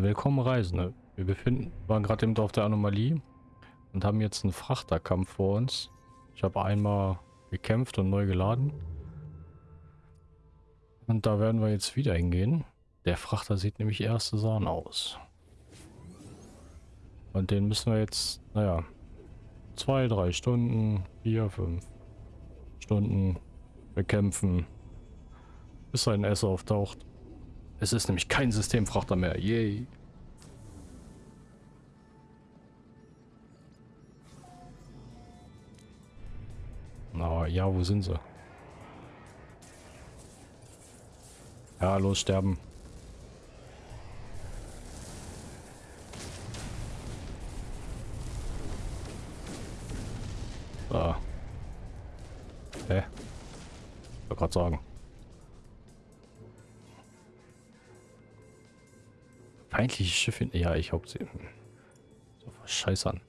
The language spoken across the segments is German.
Willkommen Reisende. Wir befinden, waren gerade eben auf der Anomalie und haben jetzt einen Frachterkampf vor uns. Ich habe einmal gekämpft und neu geladen. Und da werden wir jetzt wieder hingehen. Der Frachter sieht nämlich erste Sahne aus. Und den müssen wir jetzt, naja, zwei, drei Stunden, vier, fünf Stunden bekämpfen, bis ein S auftaucht. Es ist nämlich kein Systemfrachter mehr. Yay. Na ja, wo sind sie? Ja, los sterben. So. Hä? Ich wollte gerade sagen. Feindliche Schiffe. Ja, ich sie. So was an.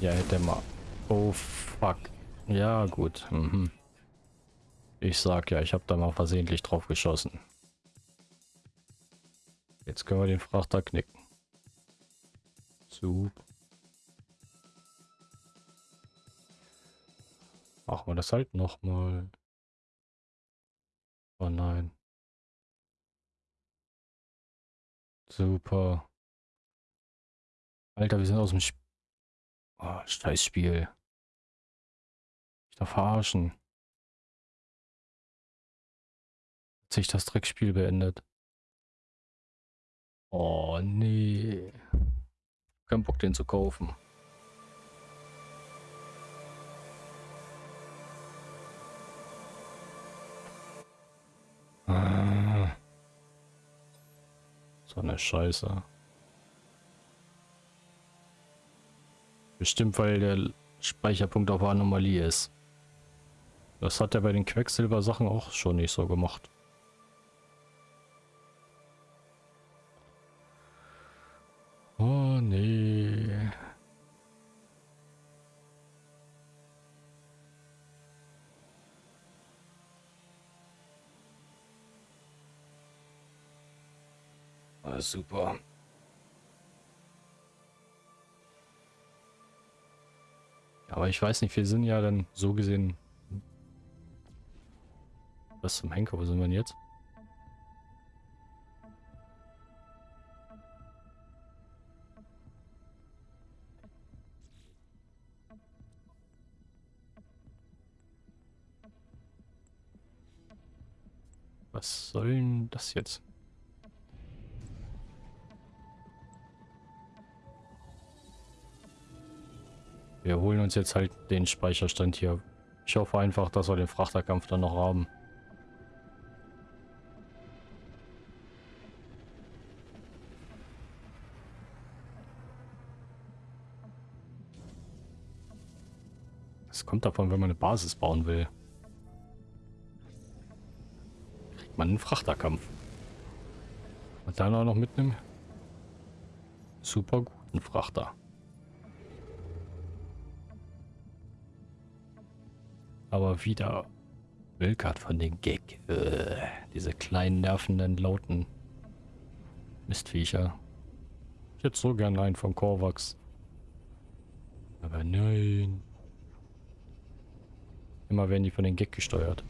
Ja, hätte mal. Oh, fuck. Ja, gut. Mhm. Ich sag ja, ich habe da mal versehentlich drauf geschossen. Jetzt können wir den Frachter knicken. Super. Machen wir das halt nochmal. Oh nein. Super. Alter, wir sind aus dem Spiel. Oh, Scheißspiel. Ich darf verarschen. Hat sich das Dreckspiel beendet. Oh nee. Kein Bock den zu kaufen. So eine Scheiße. Bestimmt, weil der Speicherpunkt auf Anomalie ist. Das hat er bei den Quecksilber-Sachen auch schon nicht so gemacht. Super. Aber ich weiß nicht, wir sind ja dann so gesehen... Was zum Henker, wo sind wir denn jetzt? Was soll denn das jetzt? Wir holen uns jetzt halt den Speicherstand hier. Ich hoffe einfach, dass wir den Frachterkampf dann noch haben. Es kommt davon, wenn man eine Basis bauen will. Kriegt man einen Frachterkampf. Und dann auch noch mit einem super guten Frachter. Aber wieder Wilkart von den Gag. Äh, diese kleinen, nervenden, lauten Mistviecher. Ich hätte so gern einen von Korvax. Aber nein. Immer werden die von den Gag gesteuert.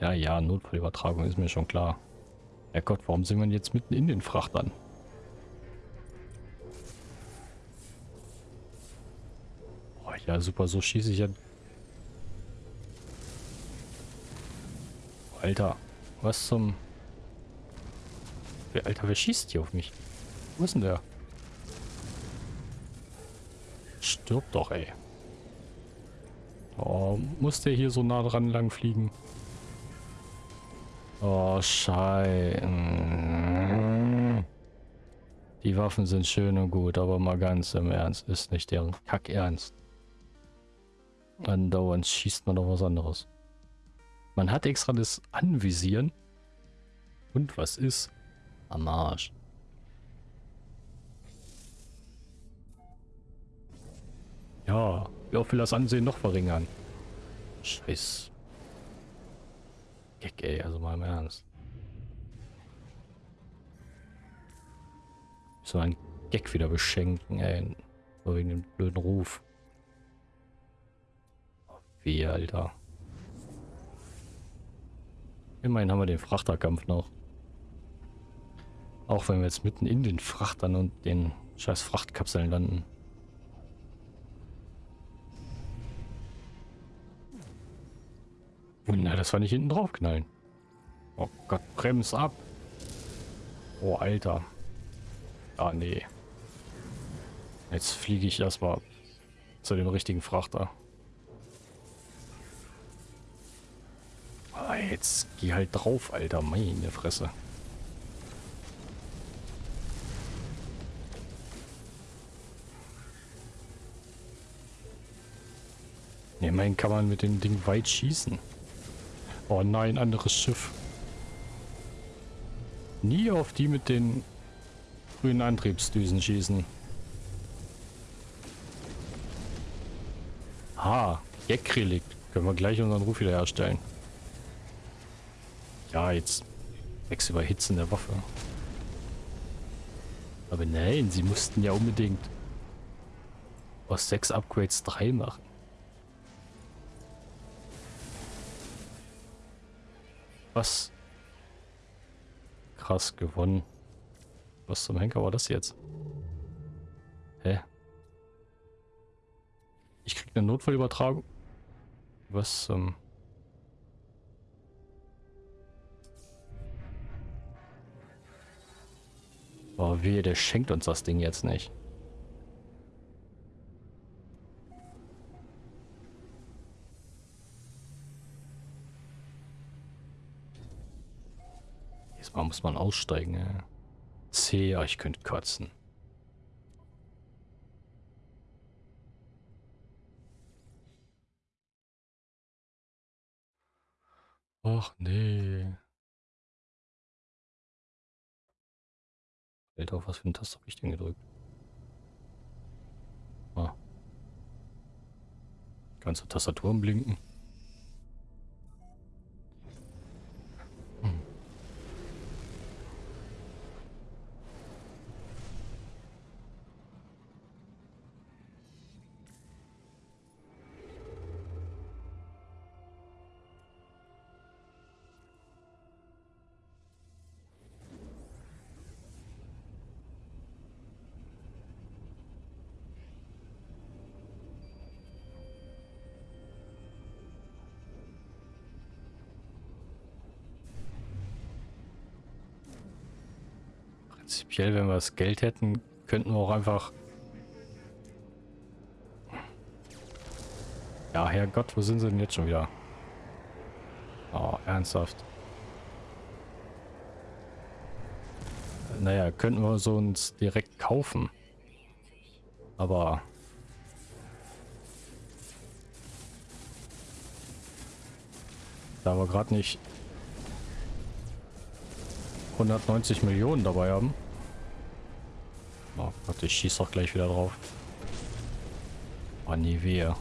Ja, ja, Notfallübertragung ist mir schon klar. Herrgott, warum sind wir jetzt mitten in den Frachtern? Ja, super, so schieße ich ja. Alter, was zum... Alter, wer schießt hier auf mich? Wo ist denn der? Stirb doch, ey. Oh, muss der hier so nah dran lang fliegen? Oh, scheiße. Die Waffen sind schön und gut, aber mal ganz im Ernst, ist nicht deren Kack ernst. Andauernd schießt man doch was anderes. Man hat extra das Anvisieren. Und was ist? Am Arsch. Ja, Wer will das Ansehen noch verringern? Scheiß. Gag, ey, also mal im Ernst. So ein Gag wieder beschenken, ey. Nur wegen dem blöden Ruf. Wie, Alter. Immerhin haben wir den Frachterkampf noch. Auch wenn wir jetzt mitten in den Frachtern und den scheiß Frachtkapseln landen. Na, das war nicht hinten drauf knallen. Oh Gott, brems ab. Oh, Alter. Ah, nee. Jetzt fliege ich erstmal zu dem richtigen Frachter. Ah, jetzt geh halt drauf, Alter. Meine Fresse. Immerhin kann man mit dem Ding weit schießen. Oh nein, anderes Schiff. Nie auf die mit den grünen Antriebsdüsen schießen. Ha, Gag-Relikt. Können wir gleich unseren Ruf wieder herstellen. Ja, jetzt Wechsel überhitzen der Waffe. Aber nein, sie mussten ja unbedingt aus sechs Upgrades drei machen. Was? Krass gewonnen. Was zum Henker war das jetzt? Hä? Ich krieg eine Notfallübertragung. Was zum... Ähm oh, wehe, der schenkt uns das Ding jetzt nicht. Mal muss man aussteigen. Ja. C, ja, ich könnte kotzen. Ach nee. Alter, auf was für ein Taste habe ich denn gedrückt? Ah. Ganze Tastaturen blinken. Prinzipiell, wenn wir das Geld hätten, könnten wir auch einfach... Ja, Herrgott, wo sind sie denn jetzt schon wieder? Oh, ernsthaft. Naja, könnten wir so uns direkt kaufen. Aber... Da wir gerade nicht 190 Millionen dabei haben. Gott, ich schieße doch gleich wieder drauf. Oh, nie wehe.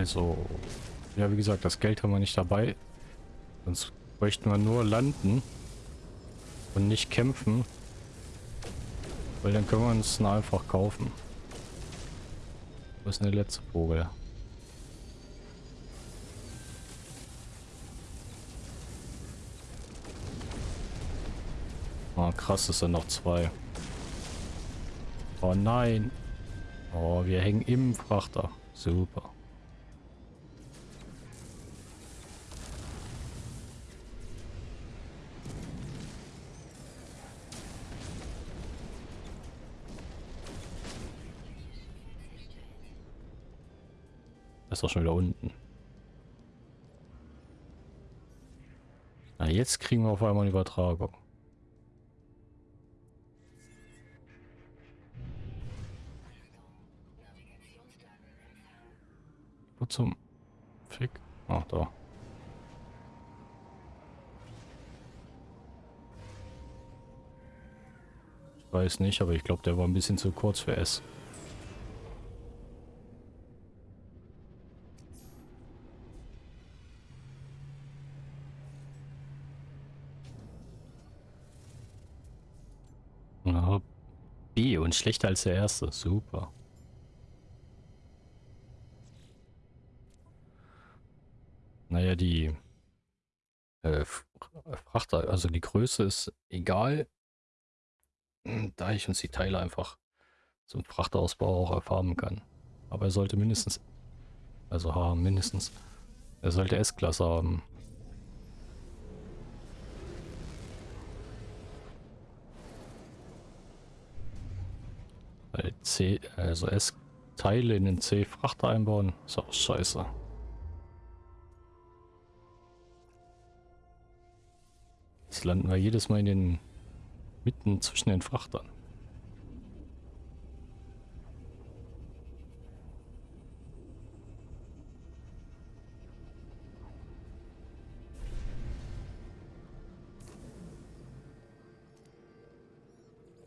Also, ja, wie gesagt, das Geld haben wir nicht dabei. Sonst bräuchten wir nur landen und nicht kämpfen. Weil dann können wir uns einfach kaufen. Was ist eine letzte Vogel? Oh, krass, es sind noch zwei. Oh nein. Oh, wir hängen im Frachter. Super. Ist doch schon wieder unten. jetzt kriegen wir auf einmal eine Übertragung. Wo zum Fick? Ach, da. Ich weiß nicht, aber ich glaube, der war ein bisschen zu kurz für S. Und schlechter als der erste. Super. Naja, die äh, Frachter, also die Größe ist egal, da ich uns die Teile einfach zum Frachtausbau auch erfahren kann. Aber er sollte mindestens, also H mindestens, er sollte S-Klasse haben. C, also S-Teile in den C-Frachter einbauen, ist auch scheiße. Jetzt landen wir jedes Mal in den mitten zwischen den Frachtern.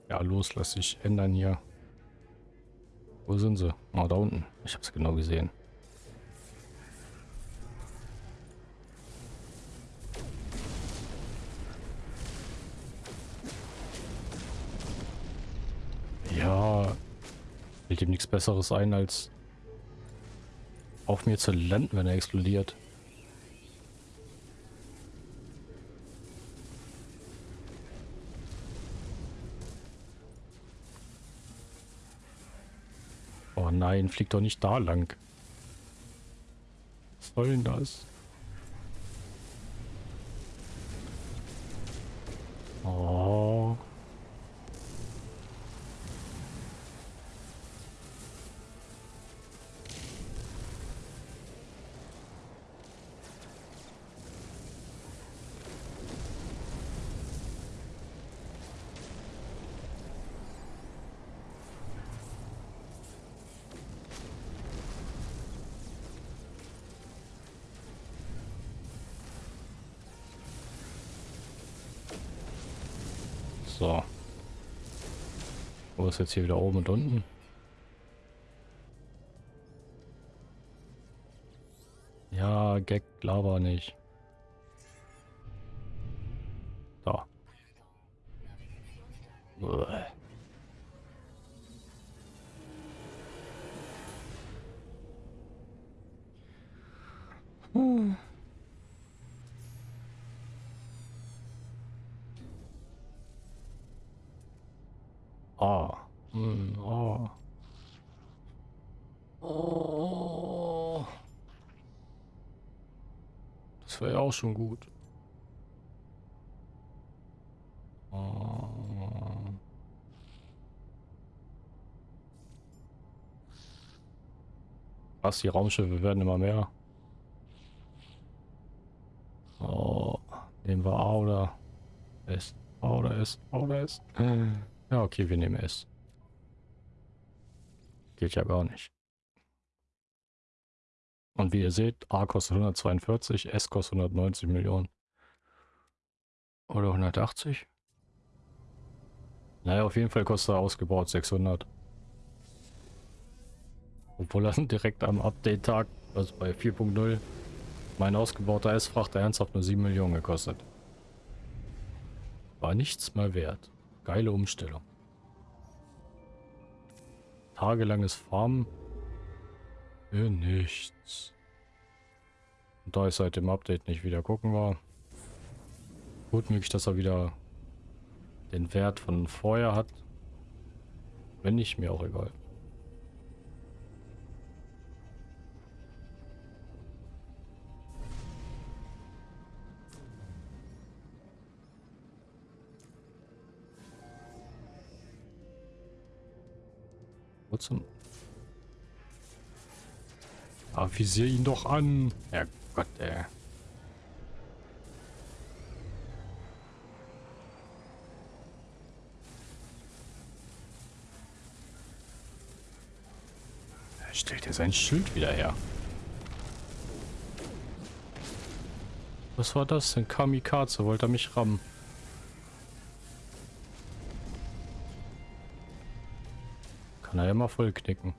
Ja, los, lass dich ändern hier. Wo sind sie? Oh, da unten. Ich habe es genau gesehen. Ja, fällt ihm nichts Besseres ein, als auf mir zu landen, wenn er explodiert. Nein, fliegt doch nicht da lang. Was soll denn das? Oh. Ist jetzt hier wieder oben und unten? Ja, Gag, Lava nicht. Auch schon gut. Oh. Was, die Raumschiffe werden immer mehr. Oh. Nehmen wir A oder S. A oder S. A oder S. Ja, okay, wir nehmen S. Geht ja gar nicht. Und wie ihr seht, A kostet 142, S kostet 190 Millionen. Oder 180? Naja, auf jeden Fall kostet er ausgebaut 600. Obwohl er direkt am Update-Tag, also bei 4.0, mein ausgebauter S-Frachter ernsthaft nur 7 Millionen gekostet. War nichts mal wert. Geile Umstellung. Tagelanges Farmen für nichts. Und da ich seit dem Update nicht wieder gucken war, gut möglich, dass er wieder den Wert von vorher hat. Wenn nicht, mir auch egal. Wo zum... Avisier ihn doch an. Herrgott, ey. Äh. Er stellt er sein Schild wieder her. Was war das denn? Kamikaze, wollte er mich rammen. Kann er ja mal vollknicken.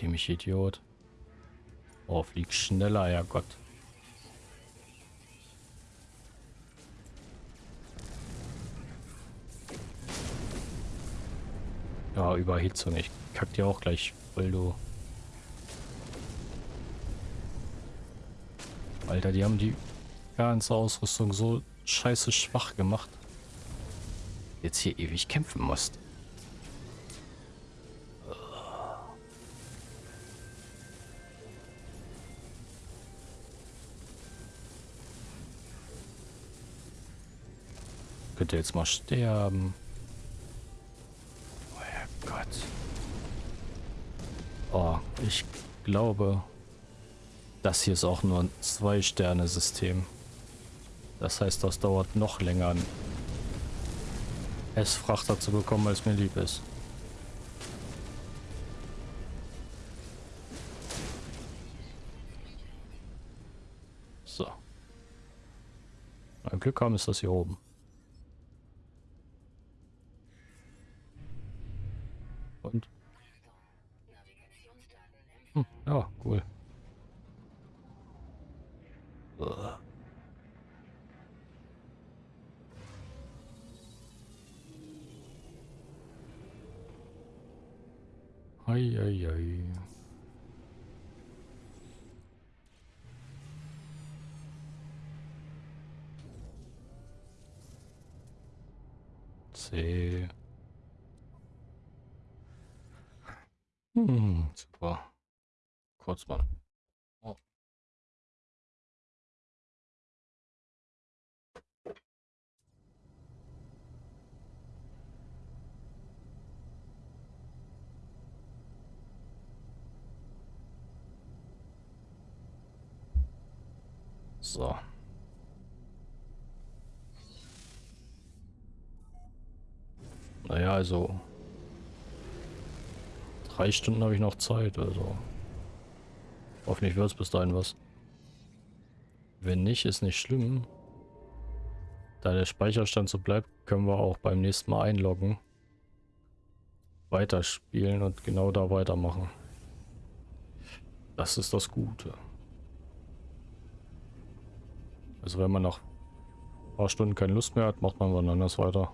Dämlich Idiot. Oh, flieg schneller, ja Gott. Ja, Überhitzung. Ich kack dir auch gleich voll, du. Alter, die haben die ganze Ausrüstung so scheiße schwach gemacht. Jetzt hier ewig kämpfen musst. Könnte jetzt mal sterben. Oh Gott. Oh, ich glaube, das hier ist auch nur ein Zwei-Sterne-System. Das heißt, das dauert noch länger, einen S-Frachter zu bekommen, als mir lieb ist. So. Ein Glück haben ist das hier oben. Mal. Oh. So. Naja, also drei Stunden habe ich noch Zeit, also hoffentlich wird es bis dahin was. Wenn nicht, ist nicht schlimm. Da der Speicherstand so bleibt, können wir auch beim nächsten Mal einloggen. Weiterspielen und genau da weitermachen. Das ist das Gute. Also wenn man nach ein paar Stunden keine Lust mehr hat, macht man wann anders weiter.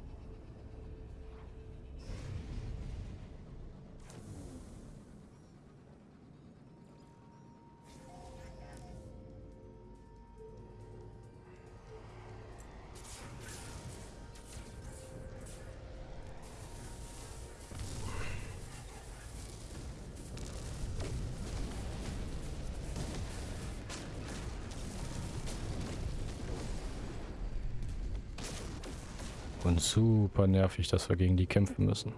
Super nervig, dass wir gegen die kämpfen müssen.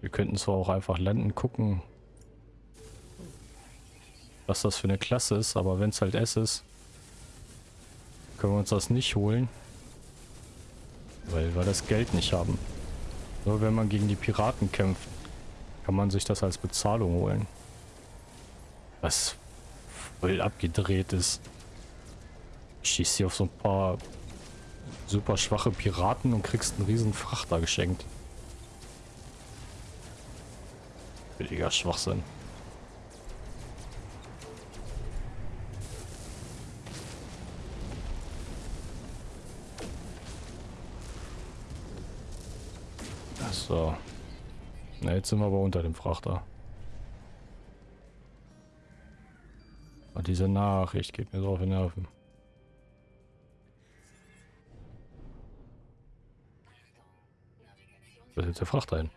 Wir könnten zwar auch einfach landen, gucken, was das für eine Klasse ist, aber wenn es halt S ist, können wir uns das nicht holen, weil wir das Geld nicht haben. Nur wenn man gegen die Piraten kämpft, kann man sich das als Bezahlung holen. Was voll abgedreht ist. Schießt hier auf so ein paar super schwache Piraten und kriegst einen riesen Frachter geschenkt. Billiger Schwachsinn. So. Na, jetzt sind wir aber unter dem Frachter. Und diese Nachricht geht mir so auf die Nerven. Was ist jetzt der Frachter ein?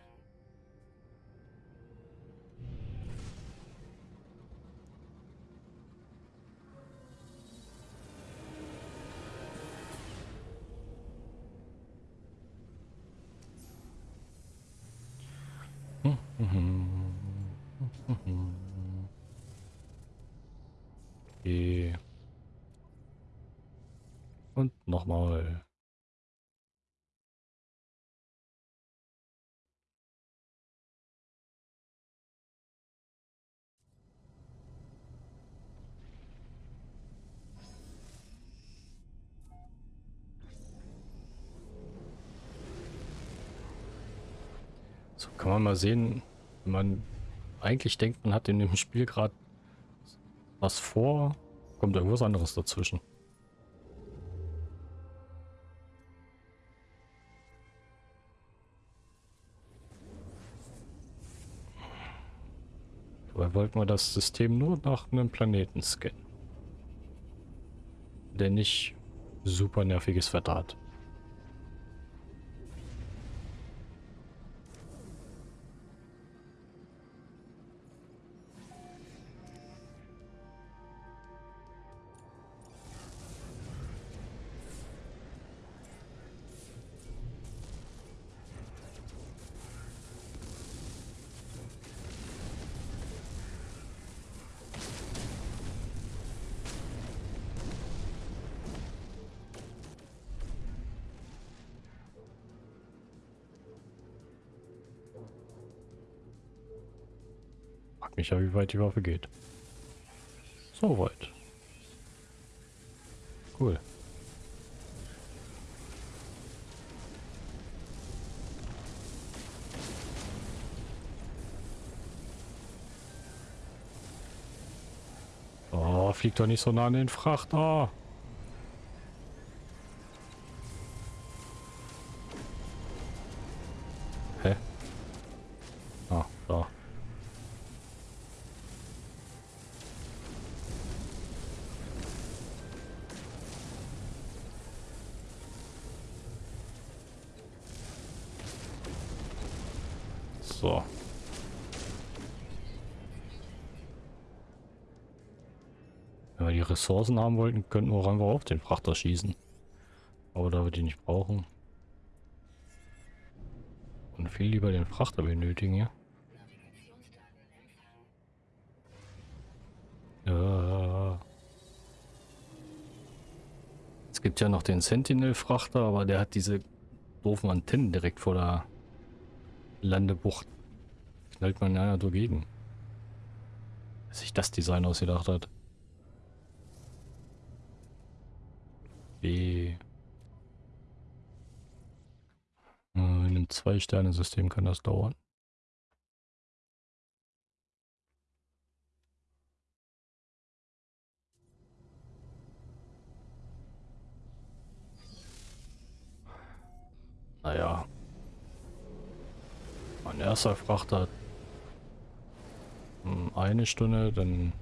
Man mal sehen, man eigentlich denkt, man hat in dem Spiel gerade was vor, kommt irgendwas anderes dazwischen. Dabei wollten wir das System nur nach einem Planeten scannen. Der nicht super nerviges Wetter mich ja, wie weit die Waffe geht. So weit. Cool. Oh, fliegt doch nicht so nah an den Frachter. Ressourcen haben wollten, könnten wir auch einfach auf den Frachter schießen. Aber da wir die nicht brauchen. Und viel lieber den Frachter benötigen hier. Ja. Es gibt ja noch den Sentinel-Frachter, aber der hat diese doofen Antennen direkt vor der Landebucht knallt man ja dagegen. Dass sich das Design ausgedacht hat. B. In einem Zwei-Sterne-System kann das dauern. Naja, mein erster Frachter hm, eine Stunde, dann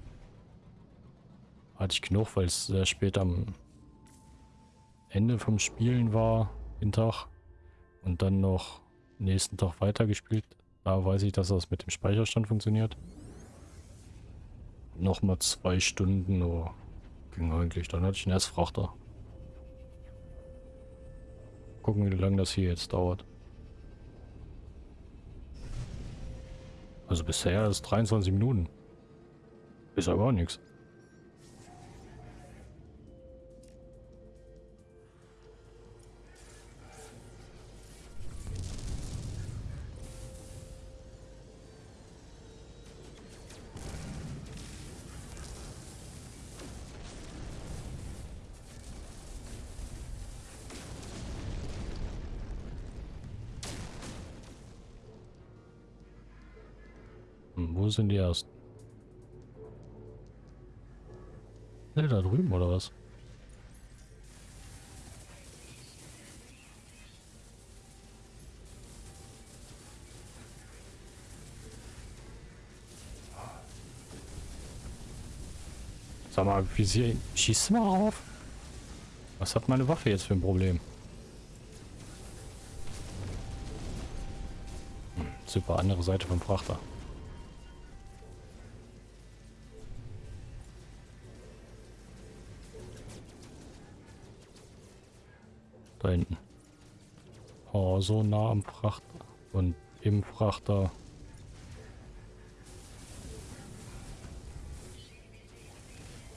hatte ich genug, weil es sehr spät am Ende vom Spielen war, den Tag. Und dann noch nächsten Tag weitergespielt. Da weiß ich, dass das mit dem Speicherstand funktioniert. Nochmal zwei Stunden, oh, ging eigentlich. Dann hatte ich einen Erstfrachter. Gucken, wie lange das hier jetzt dauert. Also bisher ist 23 Minuten. Ist ja gar nichts. Sind die ersten? Ne, da drüben oder was? Sag mal, wie sie schießt mal auf? Was hat meine Waffe jetzt für ein Problem? Hm, super, andere Seite vom Frachter. Da hinten. Oh, so nah am Frachter. Und im Frachter.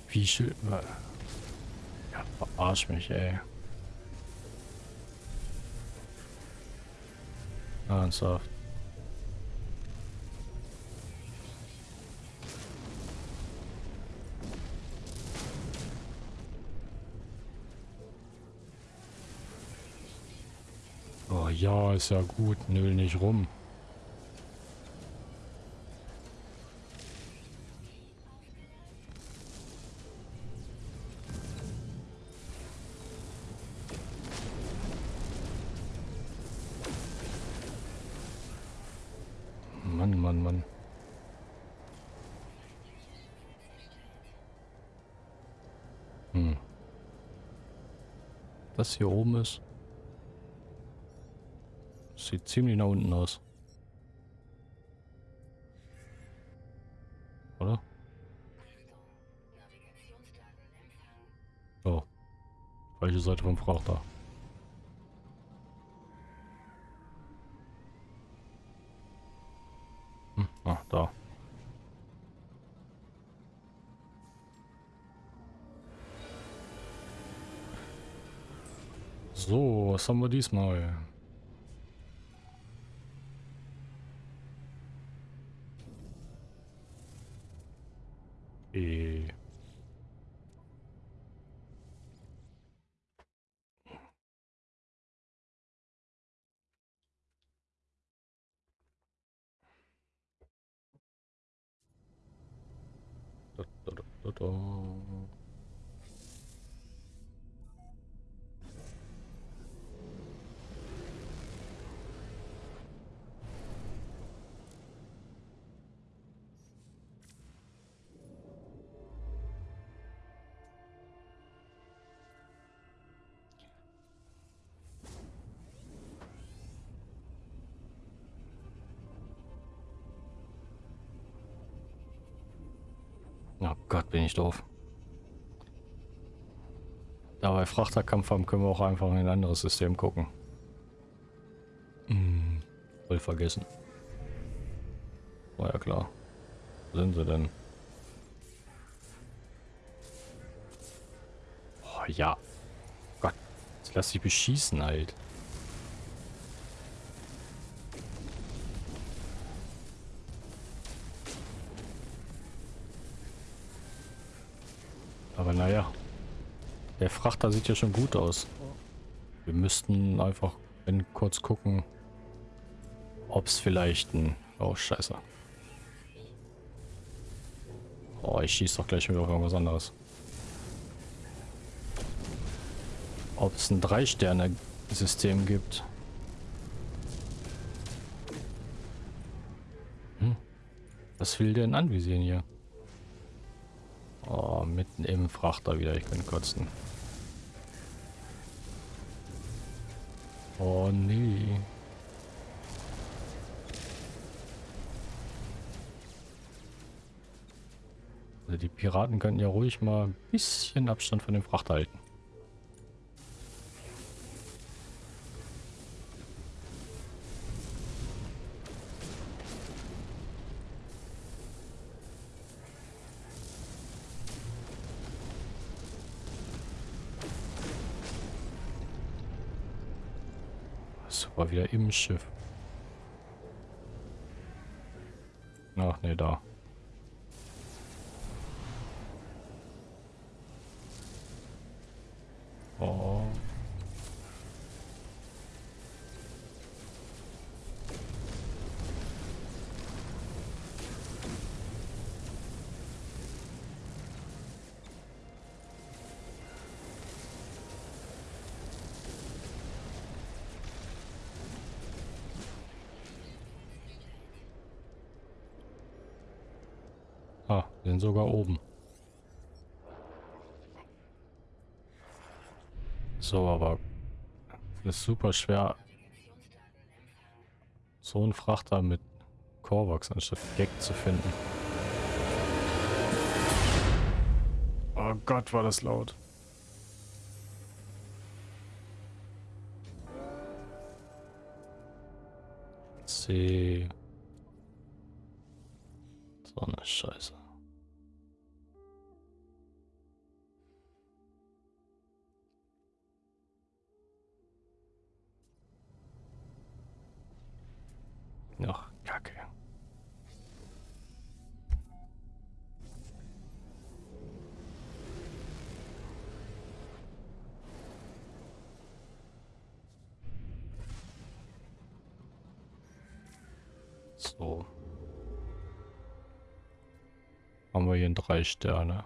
Wie schön. Ja, verarsch mich, ey. Ernsthaft. Ja, ist ja gut. Nöll nicht rum. Mann, Mann, Mann. Hm. Das hier oben ist. Sieht ziemlich nach unten aus. Oder? Oh. Falsche Seite vom Frachter. Hm, ah, da. So, was haben wir diesmal? Gott, bin ich doof. Da wir Frachterkampf haben, können wir auch einfach in ein anderes System gucken. Hm, voll vergessen. War ja klar. Wo sind sie denn? Oh ja. Gott, jetzt lass dich beschießen halt. Aber naja. Der Frachter sieht ja schon gut aus. Wir müssten einfach kurz gucken, ob es vielleicht ein... Oh, scheiße. Oh, ich schieße doch gleich wieder auf irgendwas anderes. Ob es ein Drei-Sterne-System gibt. Hm? Was will denn anvisieren hier? Mitten im Frachter wieder. Ich bin kotzen. Oh nee. Also die Piraten könnten ja ruhig mal ein bisschen Abstand von dem Frachter halten. Schiff. Ach nee, da. Ah, sind sogar oben. So, aber ist super schwer, so einen Frachter mit Korvax anstatt Gag zu finden. Oh Gott, war das laut. C. So eine Scheiße. Drei Sterne.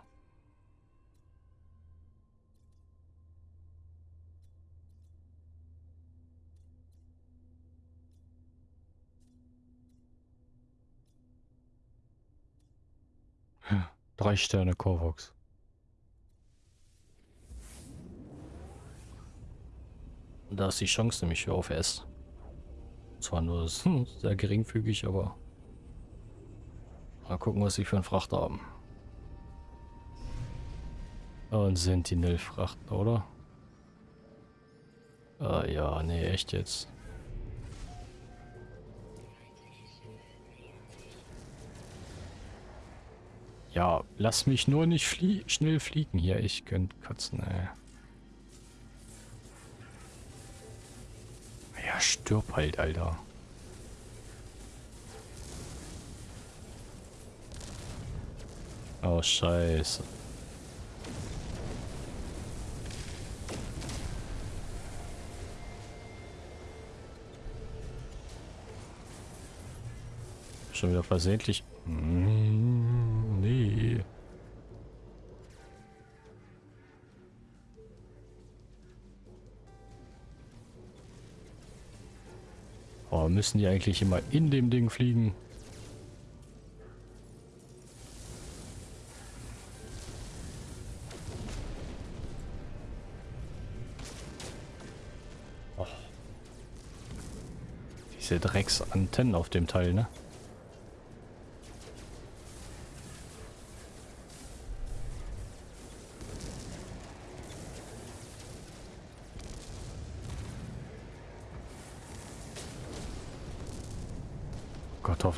Drei Sterne Korvox. Da ist die Chance nämlich für auf S. Zwar nur sehr geringfügig, aber mal gucken, was sie für einen Frachter haben. Und Sentinel-Frachter, oder? Ah, ja, nee, echt jetzt. Ja, lass mich nur nicht flie schnell fliegen hier. Ich könnte kotzen, ey. Ja, stirb halt, Alter. Oh, scheiße. Schon wieder versehentlich. Mm, nee. Oh, müssen die eigentlich immer in dem Ding fliegen? Oh. Diese Drecksantennen auf dem Teil, ne?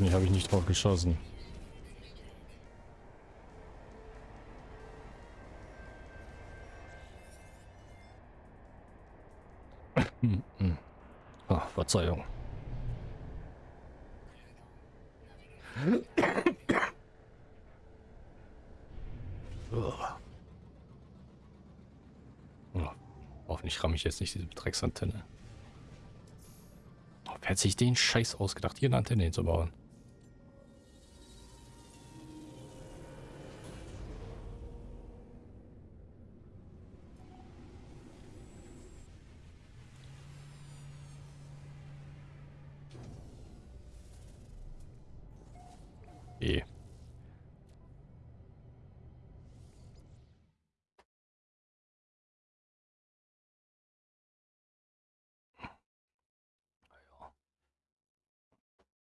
Hoffentlich habe ich nicht drauf geschossen. Ah, Verzeihung. oh, hoffentlich ramme ich jetzt nicht diese Drecksantenne. Wer hat sich den Scheiß ausgedacht, hier eine Antenne hinzubauen?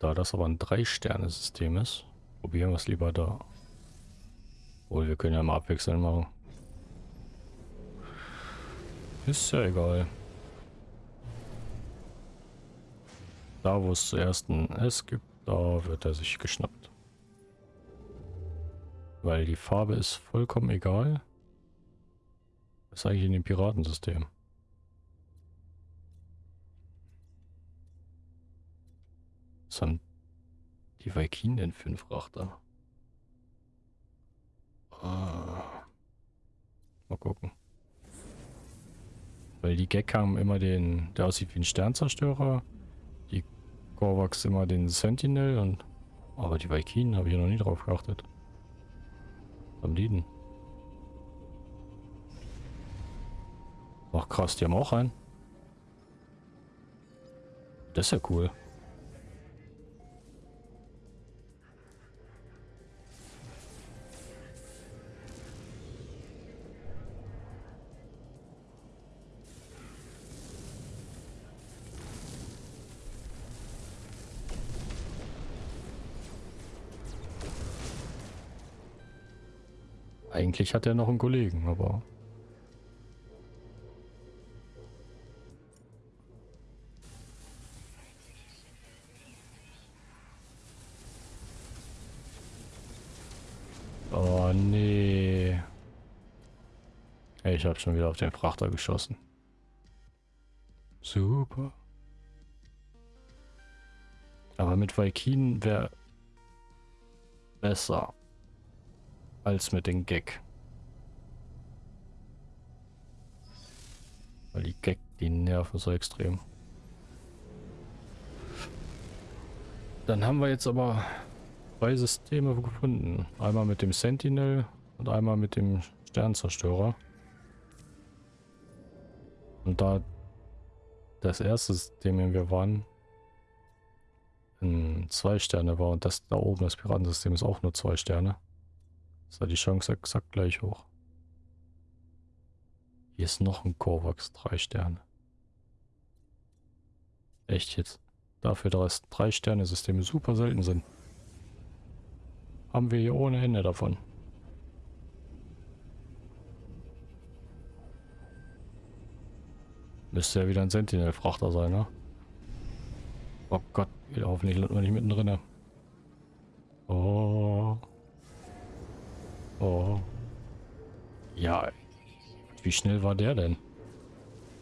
Da das aber ein Drei-Sterne-System ist, probieren wir es lieber da. Obwohl, wir können ja mal abwechseln machen. Ist ja egal. Da, wo es zuerst ein S gibt, da wird er sich geschnappt. Weil die Farbe ist vollkommen egal. Das ist eigentlich in dem Piratensystem. Haben die Viking denn für einen Frachter? Ah. Mal gucken. Weil die Gek haben immer den, der aussieht wie ein Sternzerstörer. Die Korvax immer den Sentinel und. Aber die Viking habe ich noch nie drauf geachtet. Was haben die denn? Ach krass, die haben auch einen. Das ist ja cool. Eigentlich hat er noch einen Kollegen, aber... Oh nee. Ich habe schon wieder auf den Frachter geschossen. Super. Aber mit Valkyren wäre besser als mit den Gag. Weil die Gag, die nerven so extrem. Dann haben wir jetzt aber zwei Systeme gefunden. Einmal mit dem Sentinel und einmal mit dem Sternzerstörer. Und da das erste System, in wir waren, in zwei Sterne war und das da oben, das Piratensystem, ist auch nur zwei Sterne. Ist da die Chance exakt gleich hoch. Hier ist noch ein Kovax, drei Sterne. Echt jetzt. Dafür, dass drei Sterne Systeme super selten sind. Haben wir hier ohne Ende davon. Müsste ja wieder ein Sentinel-Frachter sein, ne? Oh Gott, hoffentlich landen wir nicht mittendrin. Oh. Oh. Ja. Wie schnell war der denn?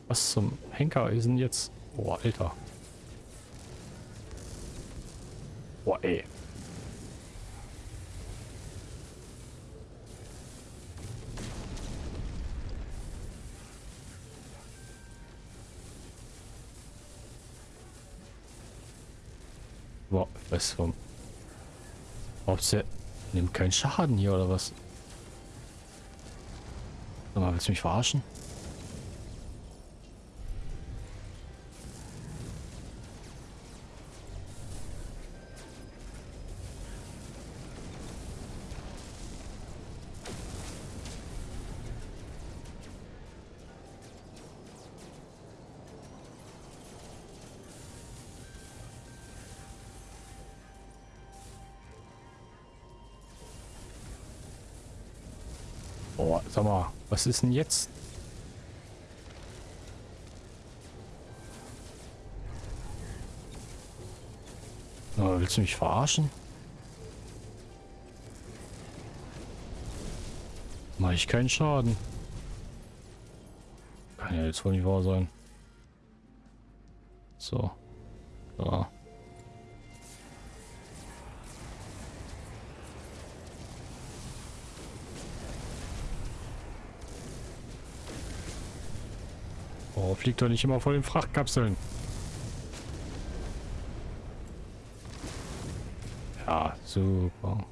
Was zum Henker ist denn jetzt? Oh, Alter. Boah, ey. Boah, was vom... Der nimmt keinen Schaden hier oder was? Sag mal, willst du mich verarschen? Was ist denn jetzt? Oh, willst du mich verarschen? Mach ich keinen Schaden. Kann ja jetzt wohl nicht wahr sein. So. Fliegt doch nicht immer vor den Frachtkapseln. Ja, super.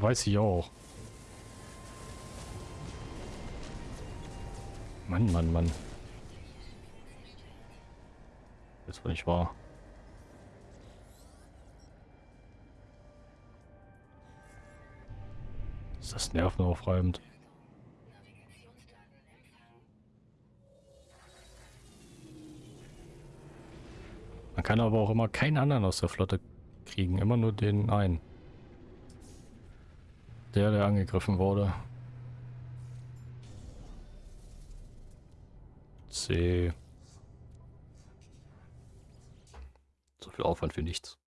Weiß ich auch. Mann, Mann, Mann. Das war nicht wahr. Ist das nervenaufreibend? Man kann aber auch immer keinen anderen aus der Flotte kriegen. Immer nur den einen. Der, der angegriffen wurde. C. So viel Aufwand für nichts.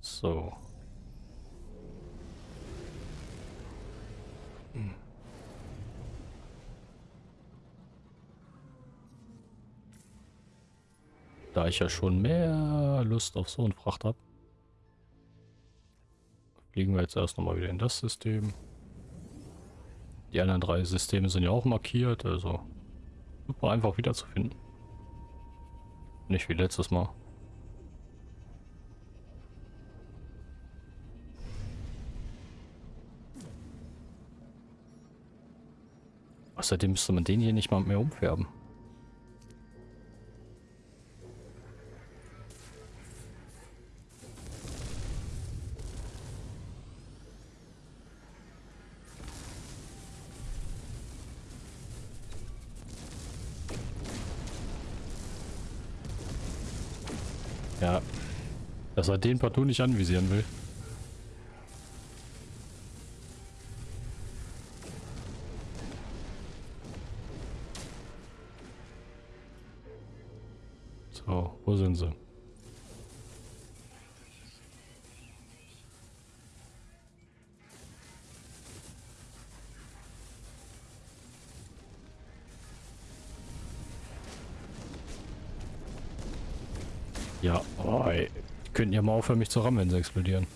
So. Da ich ja schon mehr Lust auf so ein Fracht habe, fliegen wir jetzt erst nochmal wieder in das System. Die anderen drei Systeme sind ja auch markiert, also super einfach wiederzufinden. Nicht wie letztes Mal. Außerdem müsste man den hier nicht mal mehr umfärben. Er den partout nicht anvisieren will. So, wo sind sie? Könnten ja mal aufhören, mich zu rammen, wenn sie explodieren.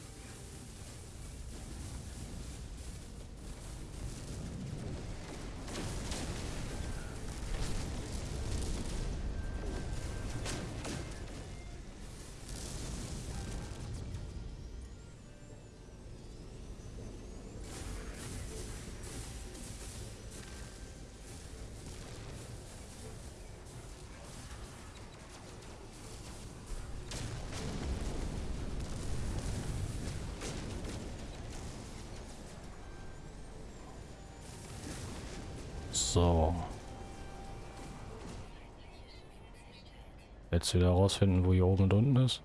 Herausfinden, wo hier oben und unten ist.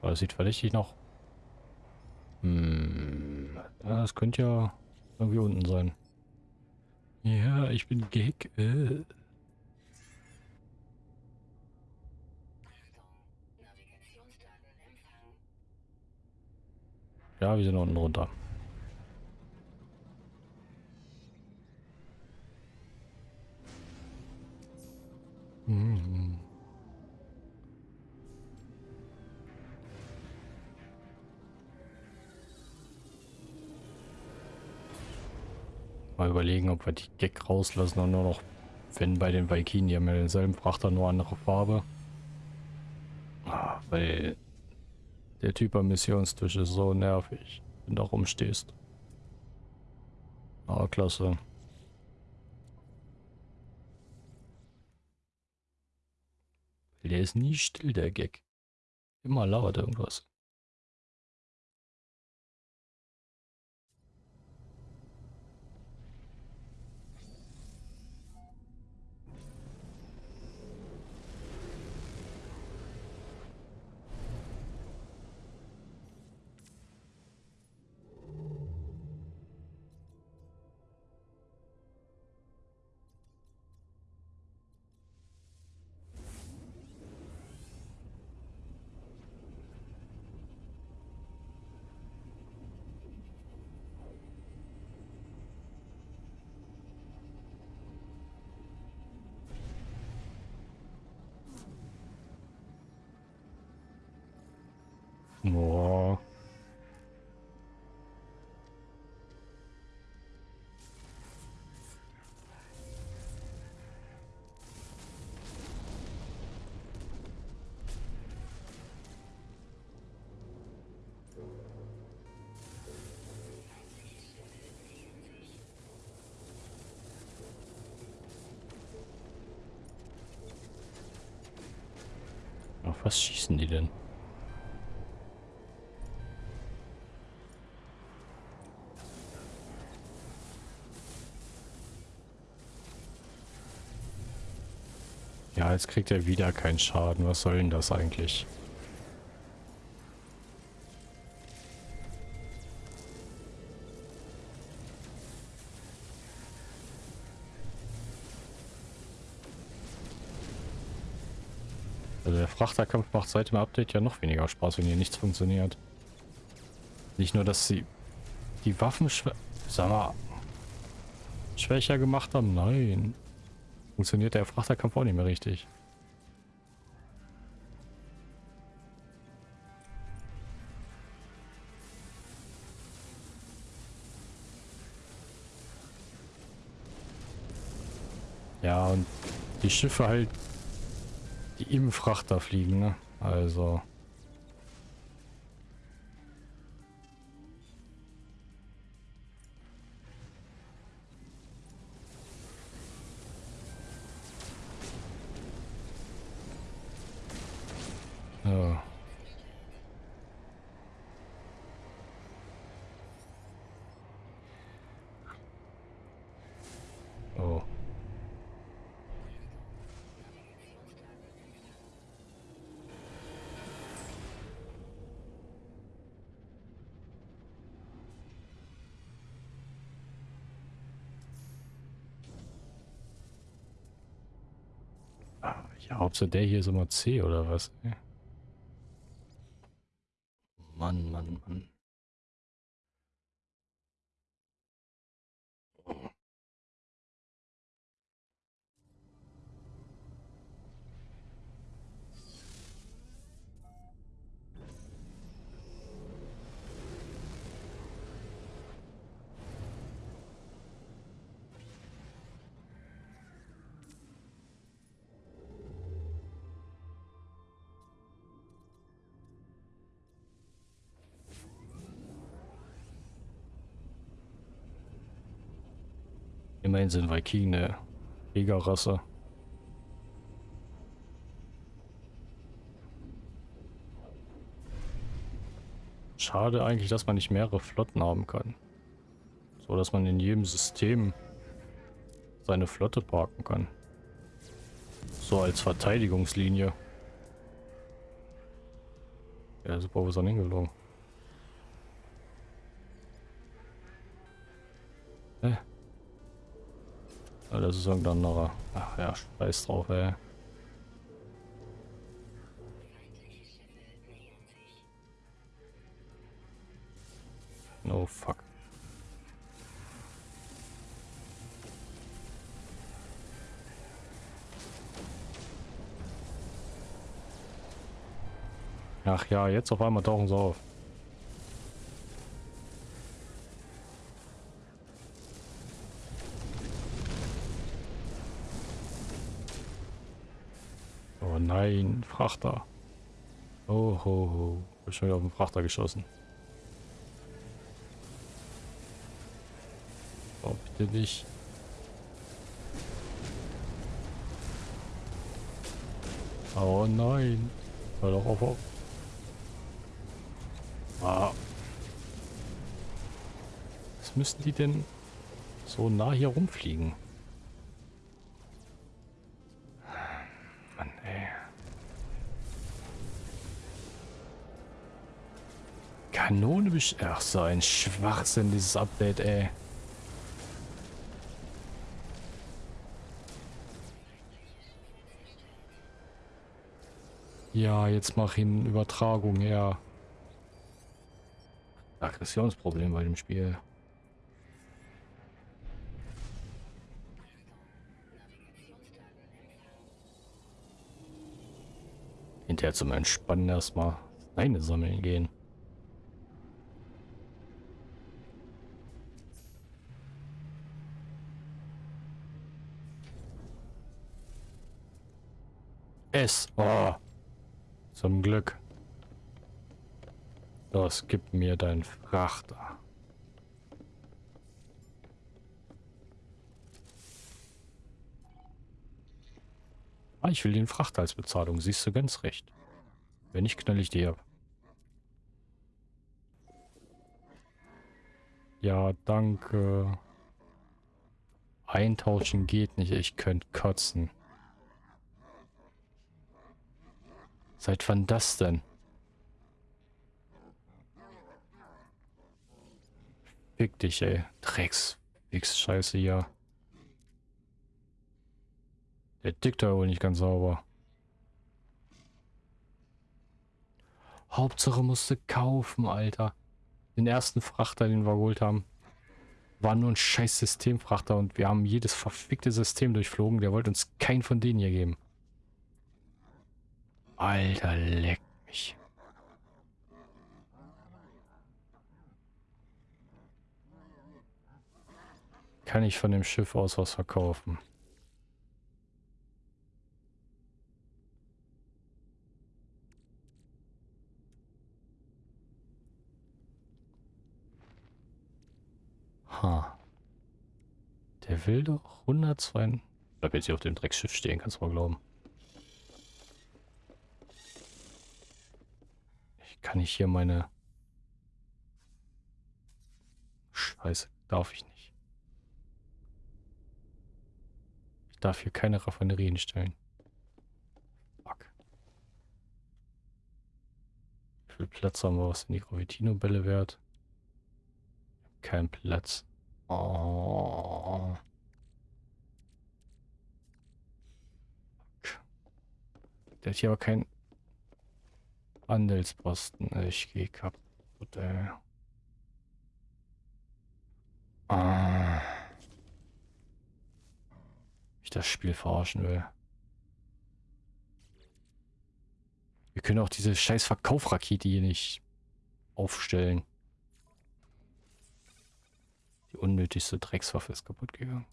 Aber das sieht verdächtig noch. Hm. Ja, das könnte ja irgendwie unten sein. Ja, ich bin Gag. Äh. Ja, wir sind unten runter. Überlegen, ob wir die Gag rauslassen und nur noch, wenn bei den Viking, die haben ja denselben Frachter, nur andere Farbe. Ah, weil der Typ am Missionstisch ist so nervig, wenn du da rumstehst. Ah, klasse. Der ist nie still, der Gag. Immer lauert irgendwas. Ja, jetzt kriegt er wieder keinen Schaden. Was soll denn das eigentlich? Also der Frachterkampf macht seit dem Update ja noch weniger Spaß, wenn hier nichts funktioniert. Nicht nur, dass sie die Waffen schwä schwächer gemacht haben. Nein. Funktioniert der Frachterkampf auch nicht mehr richtig. Ja, und die Schiffe halt, die im Frachter fliegen, ne? Also... Hauptsache der hier ist immer C oder was? ey? Immerhin sind Viking eine Jägerrasse. Schade eigentlich, dass man nicht mehrere Flotten haben kann. So, dass man in jedem System seine Flotte parken kann. So als Verteidigungslinie. Ja, super, wo ist er hingelogen? Hä? Das ist irgendein anderer. Ach ja, scheiß drauf, ey. No fuck. Ach ja, jetzt auf einmal tauchen sie auf. Nein, Frachter. Oh ho ho. Ich schon wieder auf den Frachter geschossen. Oh, bitte nicht. Oh nein. Hör doch auf. auf. Ah. Was müssten die denn so nah hier rumfliegen? Kanone Ach so, ein Schwachsinn, dieses Update, ey. Ja, jetzt mach ihn Übertragung her. Aggressionsproblem bei dem Spiel. Hinterher zum Entspannen erstmal eine sammeln gehen. Es. Oh. Zum Glück. Los, gib mir deinen Frachter. Ah, ich will den Frachter als Bezahlung. Siehst du ganz recht. Wenn nicht, knall ich dir ab. Ja, danke. Eintauschen geht nicht. Ich könnte kotzen. Seit wann das denn? Fick dich, ey. Drecks. Nix Scheiße hier. Der tickt da wohl nicht ganz sauber. Hauptsache musste kaufen, Alter. Den ersten Frachter, den wir geholt haben, war nur ein scheiß Systemfrachter und wir haben jedes verfickte System durchflogen. Der wollte uns keinen von denen hier geben. Alter, leck mich. Kann ich von dem Schiff aus was verkaufen? Ha. Der will doch 102... Ich bleib jetzt hier auf dem Dreckschiff stehen, kannst du mal glauben. Kann nicht hier meine... Scheiße, darf ich nicht. darf hier keine Raffinerien stellen. Fuck. Wie viel Platz haben wir? Was sind die Gravitino-Bälle wert? Kein Platz. Oh. Der hat hier aber keinen Handelsposten. Ich gehe kaputt, ey. Ah ich das Spiel verarschen will. Wir können auch diese scheiß Verkaufrakete hier nicht aufstellen. Die unnötigste Dreckswaffe ist kaputt gegangen.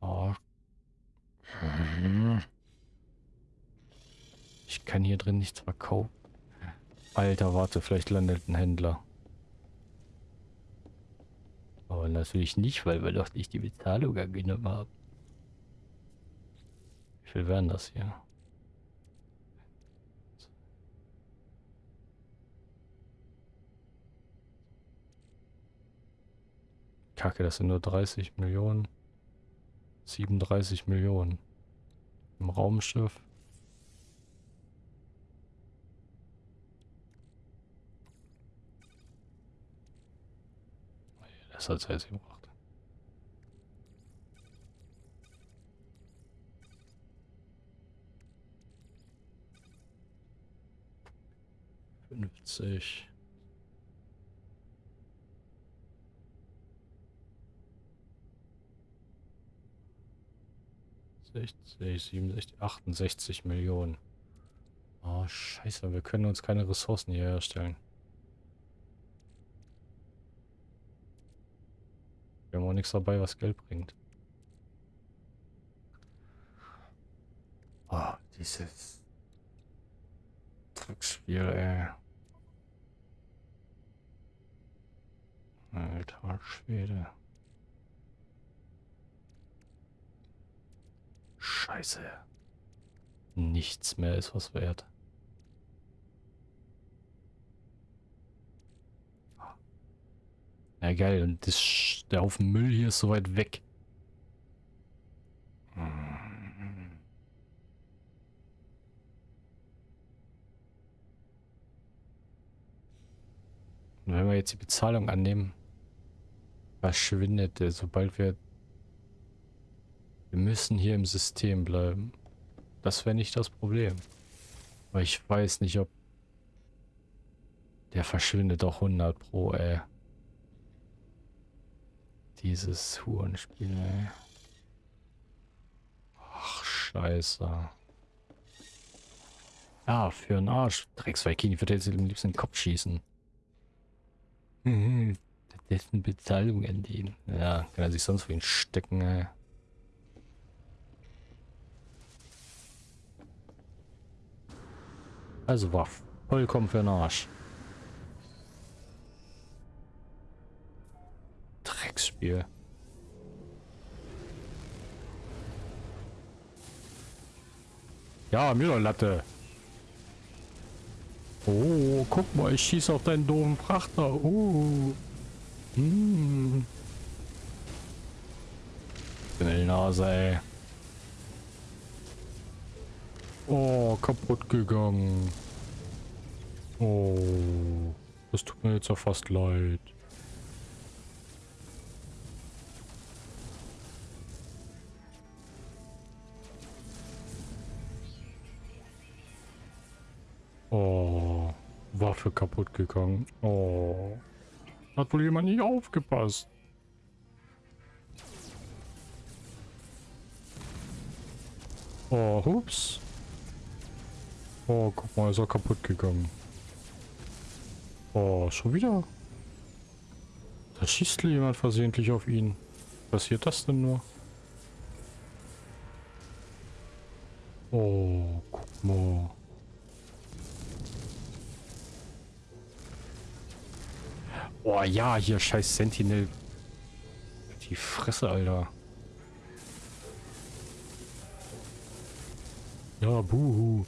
Oh. Ich kann hier drin nichts verkaufen. Alter, warte, vielleicht landet ein Händler. Aber natürlich nicht, weil wir doch nicht die Bezahlung angenommen haben. Wie viel wären das hier? Kacke, das sind nur 30 Millionen. 37 Millionen. Im Raumschiff. Hat Zeit gebracht. Fünfzig. 60, 67, 68 Millionen. Oh, scheiße, wir können uns keine Ressourcen hier herstellen. Wir haben auch nichts dabei, was Geld bringt. Oh, dieses Dreckspiel, ey. Alter Schwede. Scheiße. Nichts mehr ist was wert. Ja geil, und das, der Haufen Müll hier ist so weit weg. Und wenn wir jetzt die Bezahlung annehmen, verschwindet der, sobald wir wir müssen hier im System bleiben. Das wäre nicht das Problem. Aber ich weiß nicht, ob... Der verschwindet doch 100 pro, ey. Dieses Hurenspiel, ey. Ach, scheiße. Ja, für einen Arsch. Drecksweikini würde jetzt am liebsten den Kopf schießen. Mhm. Dessen Bezahlung den. Ja, kann er sich sonst für ihn stecken, ey. Also war vollkommen für den Arsch. Drecksspiel. Ja, mir Latte. Oh, guck mal, ich schieße auf deinen doofen Frachter. Oh. Hm. Nase, ey. Oh, kaputt gegangen. Oh, das tut mir jetzt ja fast leid. Waffe kaputt gegangen. Oh, hat wohl jemand nicht aufgepasst. Oh, hups. Oh, guck mal, ist er kaputt gegangen. Oh, schon wieder? Da schießt jemand versehentlich auf ihn. Passiert das denn nur? Oh, guck mal. Oh ja, hier scheiß Sentinel. Die Fresse, Alter. Ja, buhu.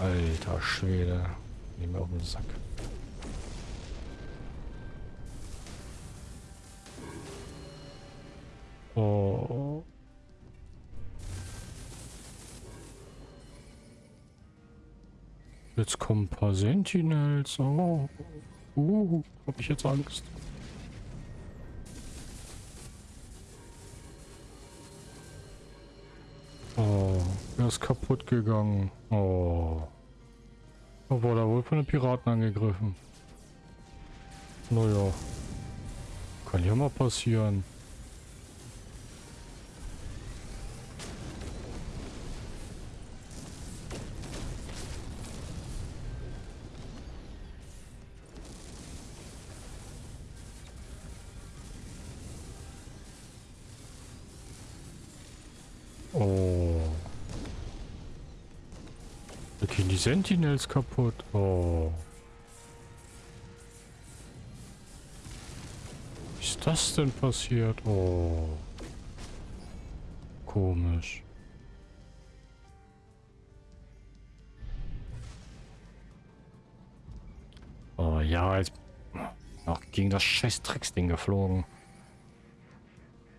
Alter Schwede. Nehmen wir auf den Sack. Oh. Jetzt kommen ein paar Sentinels. Oh. Uh, hab ich jetzt Angst. Oh, er ist kaputt gegangen. Oh. Da wurde wohl von den Piraten angegriffen. Naja. Kann ja mal passieren. Sentinels kaputt. Oh. Ich das denn passiert? Oh. Komisch. Oh ja, jetzt noch gegen das scheiß Drecksding geflogen.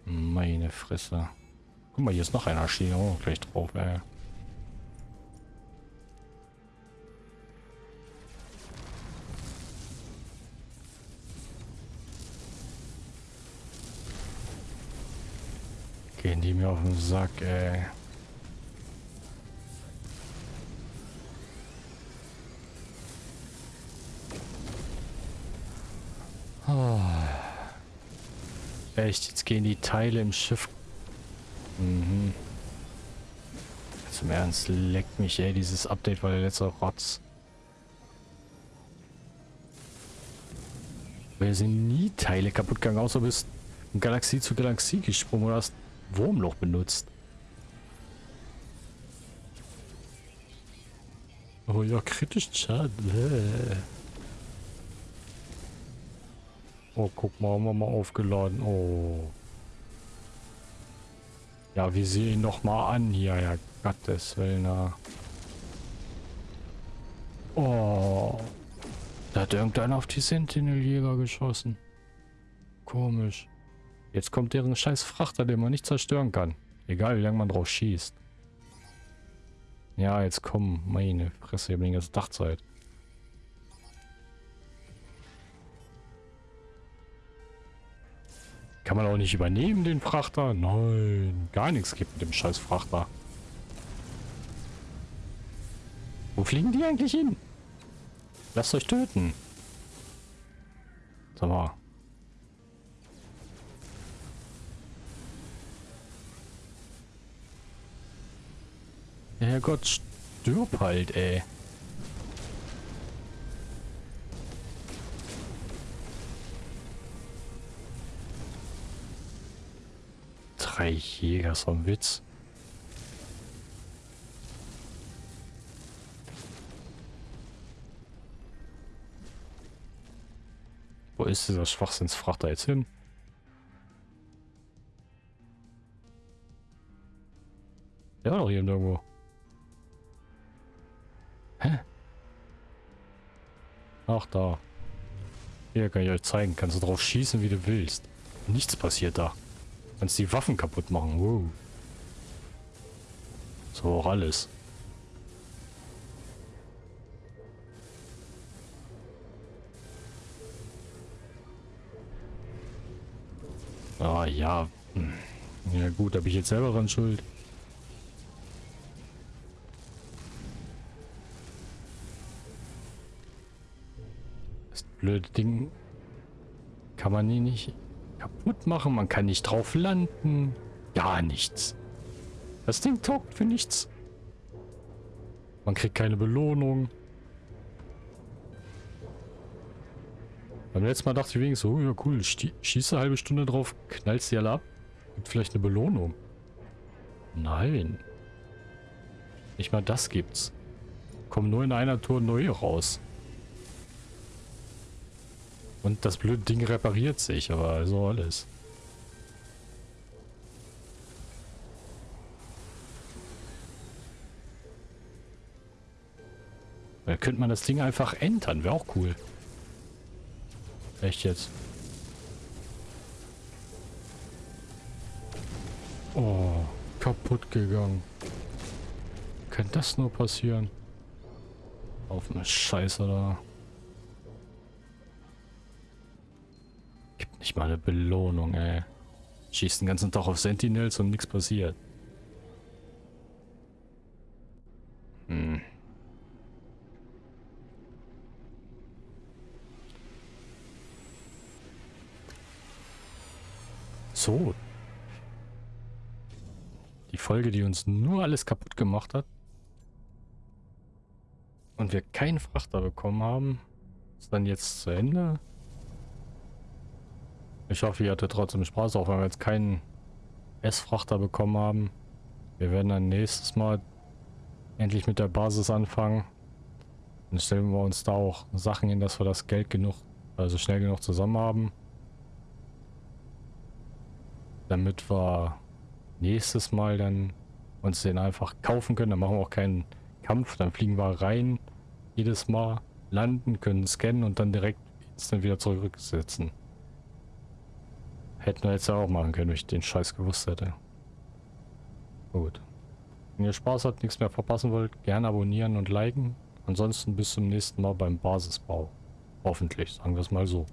Meine Fresse. Guck mal, hier ist noch einer stehen. Oh, gleich drauf, ey. Gehen die mir auf den Sack, ey. Oh. Echt, jetzt gehen die Teile im Schiff. Mhm. Zum Ernst, leckt mich, ey, dieses Update war der letzte Rotz. Wir sind nie Teile kaputt gegangen, außer bist Galaxie zu Galaxie gesprungen oder hast Wurmloch benutzt. Oh ja, kritisch Schaden. Oh, guck mal, haben wir mal aufgeladen. Oh. Ja, wir sehen ihn noch mal an hier. Ja, Gottes Willen. Oh. Da hat irgendeiner auf die Sentinel-Jäger geschossen. Komisch. Jetzt kommt deren scheiß Frachter, den man nicht zerstören kann. Egal, wie lange man drauf schießt. Ja, jetzt komm. Meine Fresse, ich habe die ganze Dachzeit. Kann man auch nicht übernehmen, den Frachter? Nein, gar nichts gibt mit dem scheiß Frachter. Wo fliegen die eigentlich hin? Lasst euch töten. Sag mal. Herrgott, stirb halt, ey. Drei Jäger, so ein Witz. Wo ist dieser Schwachsinnsfrachter jetzt hin? Der war doch hier irgendwo. Hä? Ach, da. Hier kann ich euch zeigen. Kannst du drauf schießen, wie du willst. Nichts passiert da. Kannst die Waffen kaputt machen. Wow. So auch alles. Ah ja. Hm. Ja gut, bin ich jetzt selber dran schuld. Das blöde Ding kann man nie nicht kaputt machen. Man kann nicht drauf landen. Gar nichts. Das Ding taugt für nichts. Man kriegt keine Belohnung. Beim letzten Mal dachte ich wenigstens, oh ja cool, schieße eine halbe Stunde drauf, knallst sie alle ab. Gibt vielleicht eine Belohnung. Nein. Nicht mal das gibt's. Kommen nur in einer Tour neue raus. Und das blöde Ding repariert sich, aber so alles. Da könnte man das Ding einfach entern, wäre auch cool. Echt jetzt. Oh, kaputt gegangen. Kann das nur passieren? Auf eine Scheiße da. Nicht mal eine Belohnung, ey. Schießt den ganzen Tag auf Sentinels und nichts passiert. Hm. So. Die Folge, die uns nur alles kaputt gemacht hat. Und wir keinen Frachter bekommen haben, ist dann jetzt zu Ende. Ich hoffe, ihr hattet trotzdem Spaß, auch wenn wir jetzt keinen S-Frachter bekommen haben. Wir werden dann nächstes Mal endlich mit der Basis anfangen. Dann stellen wir uns da auch Sachen hin, dass wir das Geld genug, also schnell genug zusammen haben. damit wir nächstes Mal dann uns den einfach kaufen können. Dann machen wir auch keinen Kampf, dann fliegen wir rein, jedes Mal landen, können scannen und dann direkt instant wieder zurücksetzen. Hätten wir jetzt ja auch machen können, wenn ich den Scheiß gewusst hätte. Gut. Wenn ihr Spaß habt, nichts mehr verpassen wollt, gerne abonnieren und liken. Ansonsten bis zum nächsten Mal beim Basisbau. Hoffentlich, sagen wir es mal so.